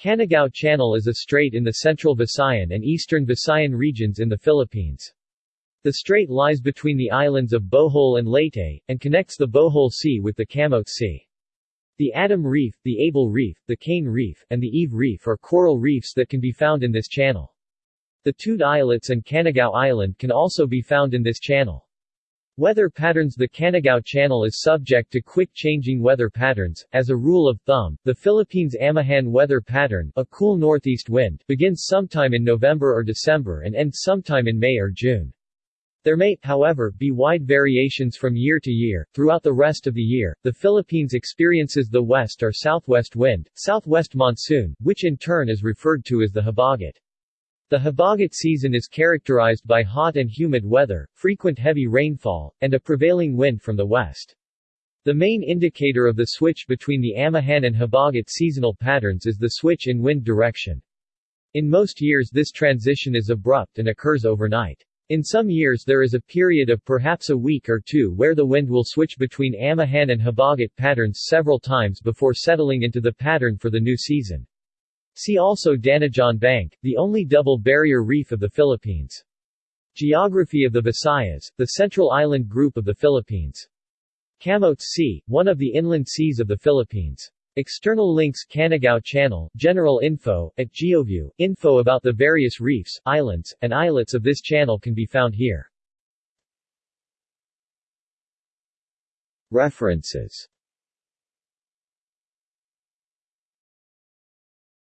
Canigao Channel is a strait in the central Visayan and eastern Visayan regions in the Philippines. The strait lies between the islands of Bohol and Leyte, and connects the Bohol Sea with the Camotes Sea. The Adam Reef, the Able Reef, the Cain Reef, and the Eve Reef are coral reefs that can be found in this channel. The Tude Islets and Canigao Island can also be found in this channel. Weather patterns The Canigao Channel is subject to quick changing weather patterns. As a rule of thumb, the Philippines Amihan weather pattern, a cool northeast wind, begins sometime in November or December and ends sometime in May or June. There may, however, be wide variations from year to year. Throughout the rest of the year, the Philippines experiences the west or southwest wind, southwest monsoon, which in turn is referred to as the habagat. The habagat season is characterized by hot and humid weather, frequent heavy rainfall, and a prevailing wind from the west. The main indicator of the switch between the Amihan and habagat seasonal patterns is the switch in wind direction. In most years this transition is abrupt and occurs overnight. In some years there is a period of perhaps a week or two where the wind will switch between Amihan and habagat patterns several times before settling into the pattern for the new season. See also Danajon Bank, the only double barrier reef of the Philippines. Geography of the Visayas, the central island group of the Philippines. Camotes Sea, one of the inland seas of the Philippines. External links Canigao Channel, general info, at GeoView, info about the various reefs, islands, and islets of this channel can be found here. References